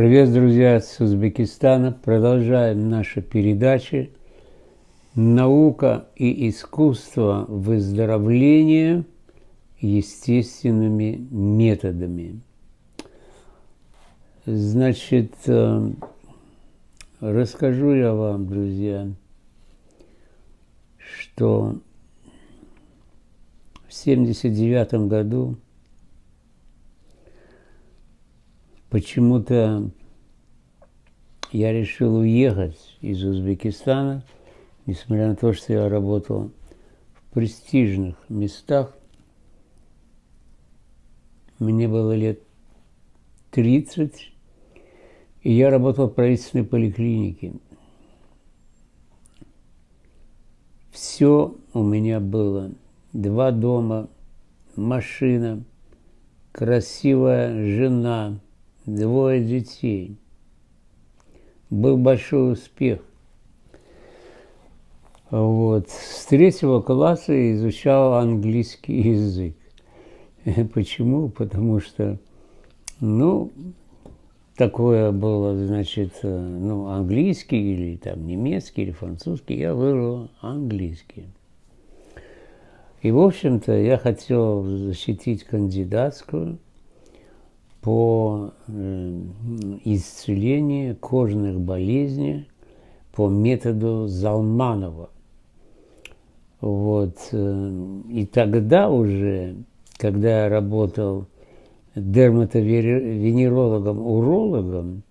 Привет, друзья, с Узбекистана. Продолжаем наши передачи «Наука и искусство выздоровления естественными методами». Значит, э, расскажу я вам, друзья, что в 79 году Почему-то я решил уехать из Узбекистана, несмотря на то, что я работал в престижных местах. Мне было лет 30, и я работал в правительственной поликлинике. Все у меня было. Два дома, машина, красивая жена – двое детей. Был большой успех. Вот. С третьего класса изучал английский язык. Почему? Потому что, ну, такое было, значит, ну, английский или там немецкий или французский, я выбрал английский. И, в общем-то, я хотел защитить кандидатскую – по э, исцелению кожных болезней по методу Залманова. Вот. Э, и тогда уже, когда я работал дерматовенерологом, урологом,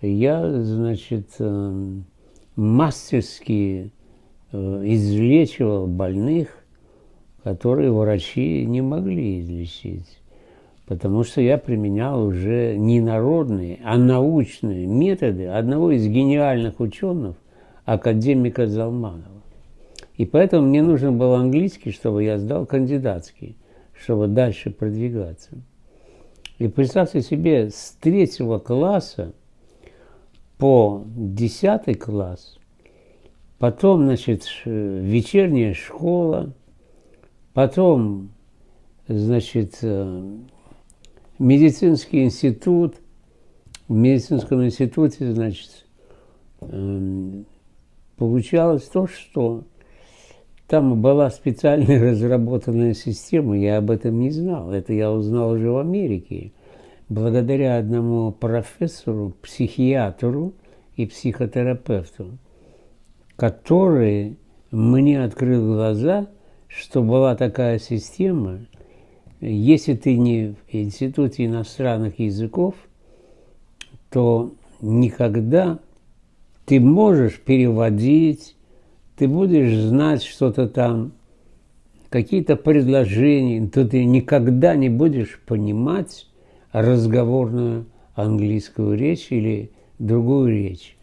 я, значит, э, мастерски излечивал больных, которые врачи не могли излечить потому что я применял уже не народные, а научные методы одного из гениальных ученых, академика Залманова. И поэтому мне нужен был английский, чтобы я сдал кандидатский, чтобы дальше продвигаться. И представьте себе, с третьего класса по десятый класс, потом, значит, вечерняя школа, потом, значит, э, медицинский институт, в медицинском институте, значит, эм, получалось то, что там была специально разработанная система, я об этом не знал, это я узнал уже в Америке, благодаря одному профессору, психиатру и психотерапевту, который мне открыл глаза, что была такая система – если ты не в Институте иностранных языков, то никогда ты можешь переводить, ты будешь знать что-то там, какие-то предложения, то ты никогда не будешь понимать разговорную английскую речь или другую речь.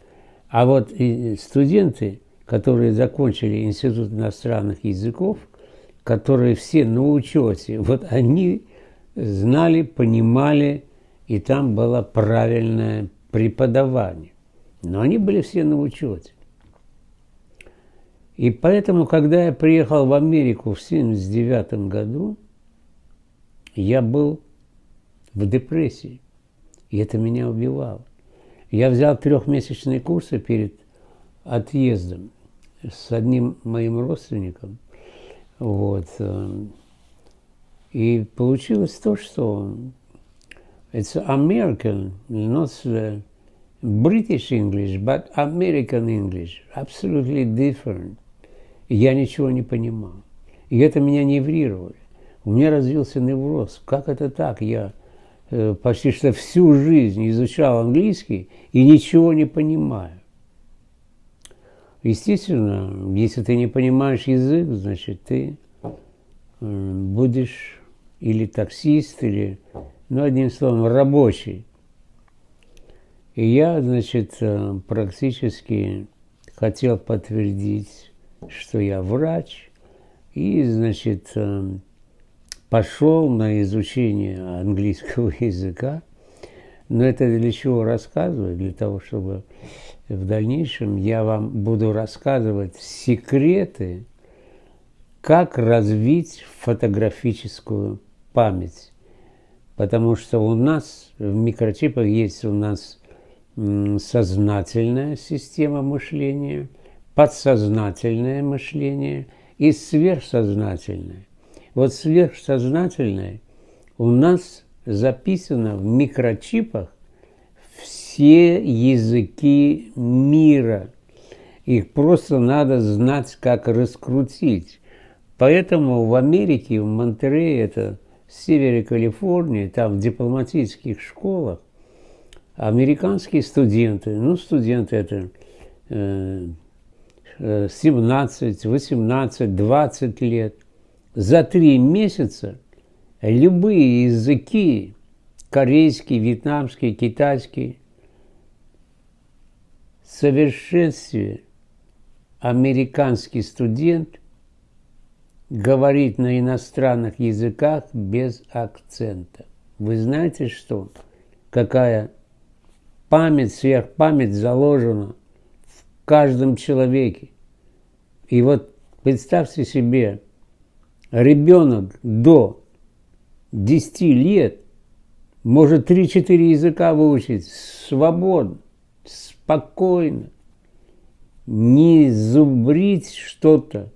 А вот студенты, которые закончили Институт иностранных языков, которые все на учете, вот они знали, понимали, и там было правильное преподавание. Но они были все на учете. И поэтому, когда я приехал в Америку в 1979 году, я был в депрессии. И это меня убивало. Я взял трехмесячные курсы перед отъездом с одним моим родственником – вот. Э, и получилось то, что it's American, not British English, but American English, absolutely different. Я ничего не понимал. И это меня неврировали. У меня развился невроз. Как это так? Я э, почти что всю жизнь изучал английский и ничего не понимаю. Естественно, если ты не понимаешь язык, значит, ты э, будешь или таксист, или, ну, одним словом, рабочий. И я, значит, э, практически хотел подтвердить, что я врач, и, значит, э, пошел на изучение английского языка. Но это для чего рассказывать? Для того, чтобы в дальнейшем я вам буду рассказывать секреты, как развить фотографическую память. Потому что у нас в микрочипах есть у нас сознательная система мышления, подсознательное мышление и сверхсознательное. Вот сверхсознательное у нас записано в микрочипах все языки мира. Их просто надо знать, как раскрутить. Поэтому в Америке, в Монтерее, это в севере Калифорнии, там в дипломатических школах, американские студенты, ну, студенты это 17, 18, 20 лет, за три месяца любые языки, корейский, вьетнамский, китайский, совершенстве американский студент говорит на иностранных языках без акцента. Вы знаете что? Какая память, сверхпамять заложена в каждом человеке. И вот представьте себе, ребенок до 10 лет может 3-4 языка выучить свободно, спокойно, не зубрить что-то,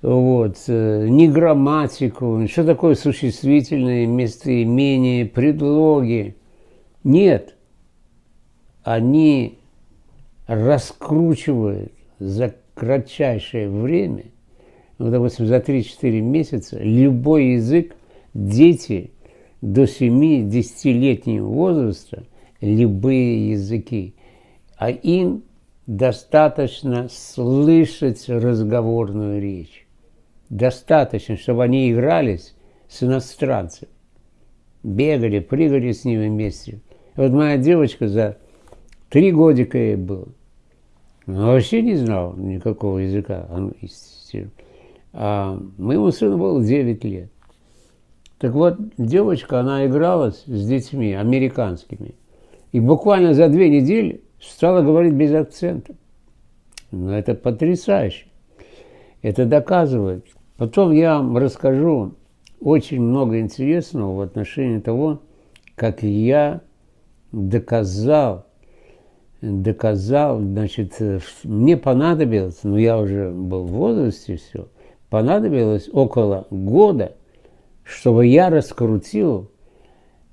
вот, э, не грамматику, что такое существительное, местоимение, предлоги. Нет они раскручивают за кратчайшее время, ну, допустим, за 3-4 месяца, любой язык дети до 7-10-летнего возраста, любые языки, а им достаточно слышать разговорную речь. Достаточно, чтобы они игрались с иностранцами, бегали, прыгали с ними вместе. Вот моя девочка за Три годика ей было. Она вообще не знал никакого языка. А моему сыну было 9 лет. Так вот, девочка, она игралась с детьми американскими. И буквально за две недели стала говорить без акцента. Ну, это потрясающе. Это доказывает. Потом я вам расскажу очень много интересного в отношении того, как я доказал доказал, значит, мне понадобилось, ну я уже был в возрасте все, понадобилось около года, чтобы я раскрутил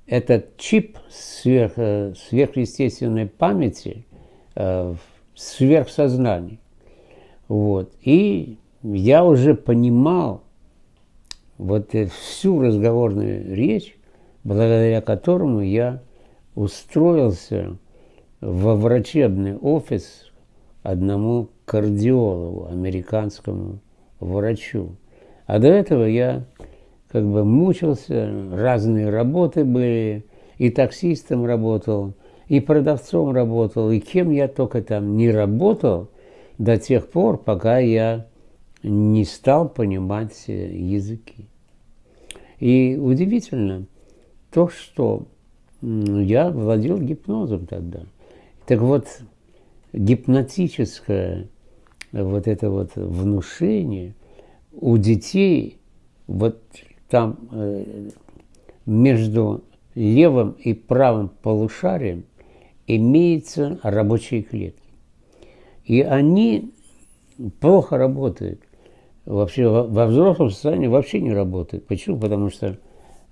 этот чип сверх, э, сверхъестественной памяти э, в сверхсознании. Вот. И я уже понимал вот всю разговорную речь, благодаря которому я устроился во врачебный офис одному кардиологу, американскому врачу. А до этого я как бы мучился, разные работы были, и таксистом работал, и продавцом работал, и кем я только там не работал до тех пор, пока я не стал понимать языки. И удивительно то, что я владел гипнозом тогда – так вот, гипнотическое вот это вот внушение у детей вот там э, между левым и правым полушарием имеются рабочие клетки. И они плохо работают. Вообще во взрослом состоянии вообще не работают. Почему? Потому что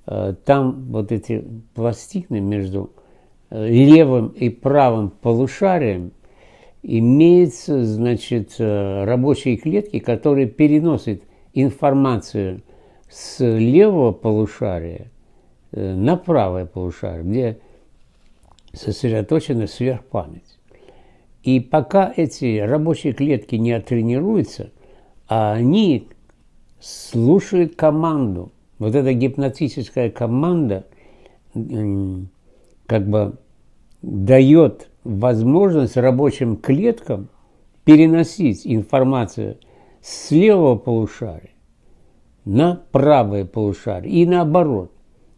э, там вот эти пластины между левым и правым полушарием имеются, значит, э, рабочие клетки, которые переносят информацию с левого полушария э, на правое полушарие, где сосредоточена сверхпамять. И пока эти рабочие клетки не оттренируются, а они слушают команду, вот эта гипнотическая команда, как бы дает возможность рабочим клеткам переносить информацию с левого полушария на правое полушарие и наоборот.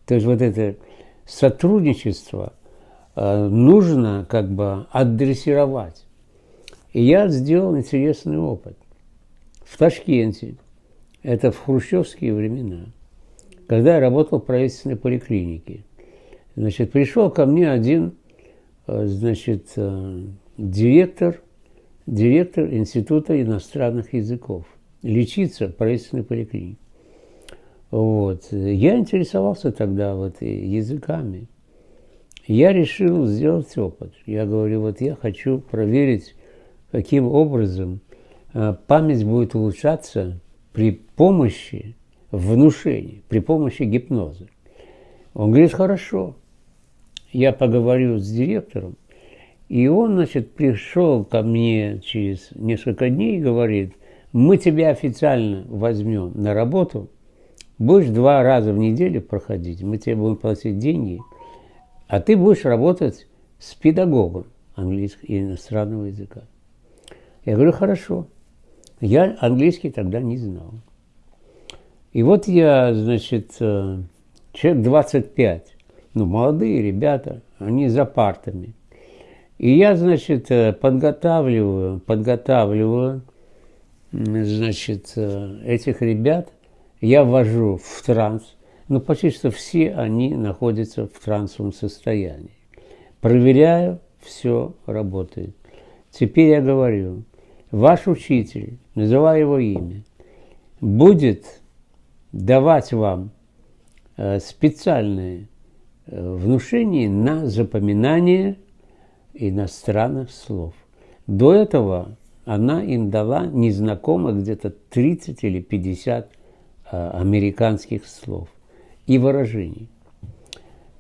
То есть вот это сотрудничество э, нужно как бы адресировать. И я сделал интересный опыт. В Ташкенте, это в хрущевские времена, когда я работал в правительственной поликлинике, значит, пришел ко мне один э, значит, э, директор, директор Института иностранных языков. Лечиться в правительственной поликлинике. Вот. Я интересовался тогда вот языками. Я решил сделать опыт. Я говорю, вот я хочу проверить, каким образом э, память будет улучшаться при помощи внушения, при помощи гипноза. Он говорит, хорошо. Я поговорю с директором, и он, значит, пришел ко мне через несколько дней и говорит, мы тебя официально возьмем на работу, будешь два раза в неделю проходить, мы тебе будем платить деньги, а ты будешь работать с педагогом английского и иностранного языка. Я говорю, хорошо. Я английский тогда не знал. И вот я, значит, э, человек 25, ну, молодые ребята, они за партами. И я, значит, э, подготавливаю, подготавливаю, значит, э, этих ребят, я ввожу в транс, ну, почти что все они находятся в трансовом состоянии. Проверяю, все работает. Теперь я говорю, ваш учитель, называю его имя, будет давать вам э, специальные э, внушения на запоминание иностранных слов. До этого она им дала незнакомо где-то 30 или 50 э, американских слов и выражений.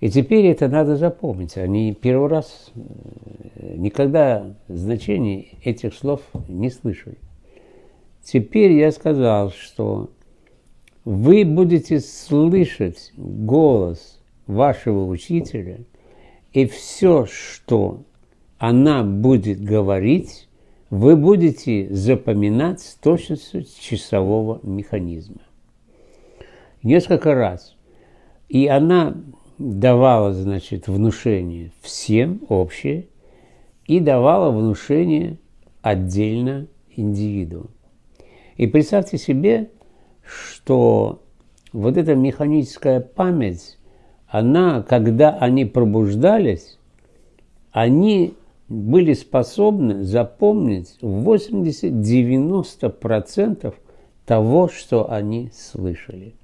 И теперь это надо запомнить. Они первый раз никогда значений этих слов не слышали. Теперь я сказал, что вы будете слышать голос вашего учителя, и все, что она будет говорить, вы будете запоминать с точностью часового механизма. Несколько раз. И она давала, значит, внушение всем общее и давала внушение отдельно индивиду. И представьте себе, что вот эта механическая память, она, когда они пробуждались, они были способны запомнить 80-90% того, что они слышали.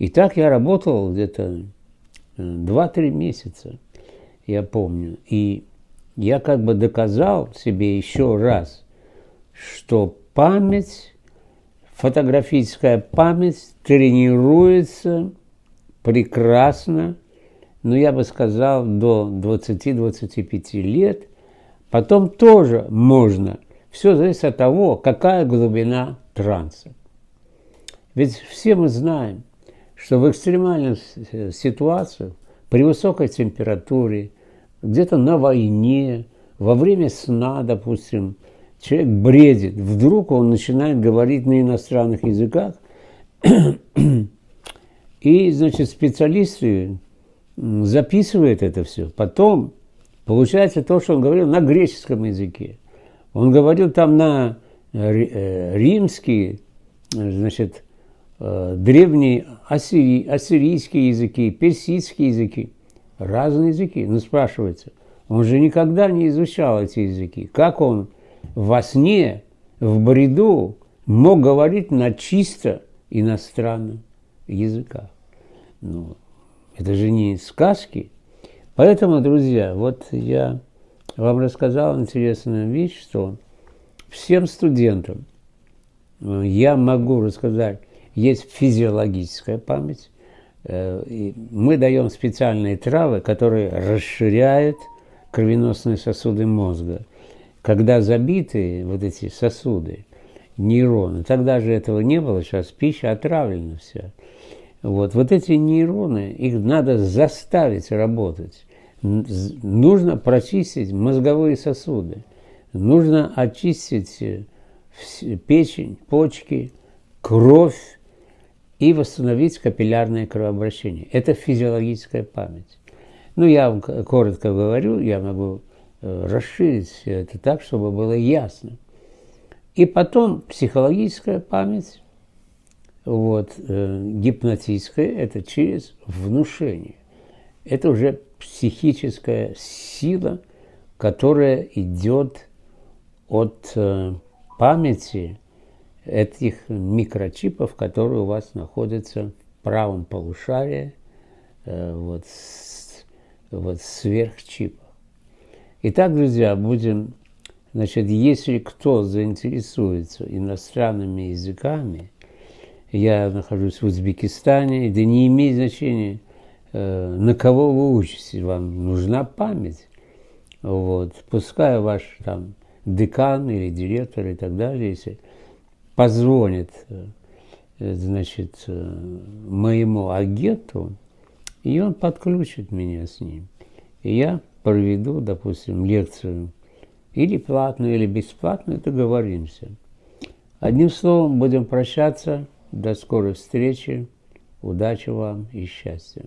И так я работал где-то 2-3 э, месяца, я помню. И я как бы доказал себе еще раз, что память фотографическая память тренируется прекрасно, ну, я бы сказал, до 20-25 лет. Потом тоже можно. Все зависит от того, какая глубина транса. Ведь все мы знаем, что в экстремальных ситуациях, при высокой температуре, где-то на войне, во время сна, допустим, человек бредит, вдруг он начинает говорить на иностранных языках, и, значит, специалисты записывают это все. Потом получается то, что он говорил на греческом языке. Он говорил там на э, римский, значит, э, древние ассири, ассирийские языки, персидские языки, разные языки. Но спрашивается, он же никогда не изучал эти языки. Как он во сне, в бреду мог говорить на чисто иностранном языках. Ну, это же не сказки. Поэтому, друзья, вот я вам рассказал интересную вещь, что всем студентам э, я могу рассказать, есть физиологическая память. Э, мы даем специальные травы, которые расширяют кровеносные сосуды мозга когда забиты вот эти сосуды, нейроны, тогда же этого не было, сейчас пища отравлена вся. Вот, вот эти нейроны, их надо заставить работать. Нужно прочистить мозговые сосуды, нужно очистить э, печень, почки, кровь и восстановить капиллярное кровообращение. Это физиологическая память. Ну, я вам коротко говорю, я могу Э, расширить все это так, чтобы было ясно. И потом психологическая память, вот, э, гипнотическая, это через внушение. Это уже психическая сила которая идет от э, памяти этих микрочипов, которые у вас находятся в правом полушарии, э, вот, вот сверхчипах. Итак, друзья, будем, значит, если кто заинтересуется иностранными языками, я нахожусь в Узбекистане, это не имеет значения, э, на кого вы учитесь, вам нужна память. Вот. Пускай ваш там декан или директор и так далее, если позвонит э, значит, э, моему агенту, и он подключит меня с ним. И я проведу, допустим, лекцию или платную, или бесплатную, договоримся. Одним словом, будем прощаться. До скорой встречи. Удачи вам и счастья.